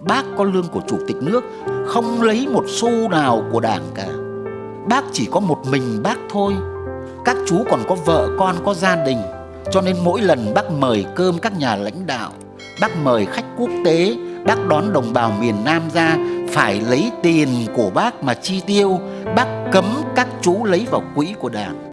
Bác có lương của chủ tịch nước, Không lấy một xu nào của đảng cả. Bác chỉ có một mình bác thôi. Các chú còn có vợ, con, có gia đình. Cho nên mỗi lần bác mời cơm các nhà lãnh đạo, Bác mời khách quốc tế, Bác đón đồng bào miền Nam ra, Phải lấy tiền của bác mà chi tiêu, Bác cấm các chú lấy vào quỹ của đảng.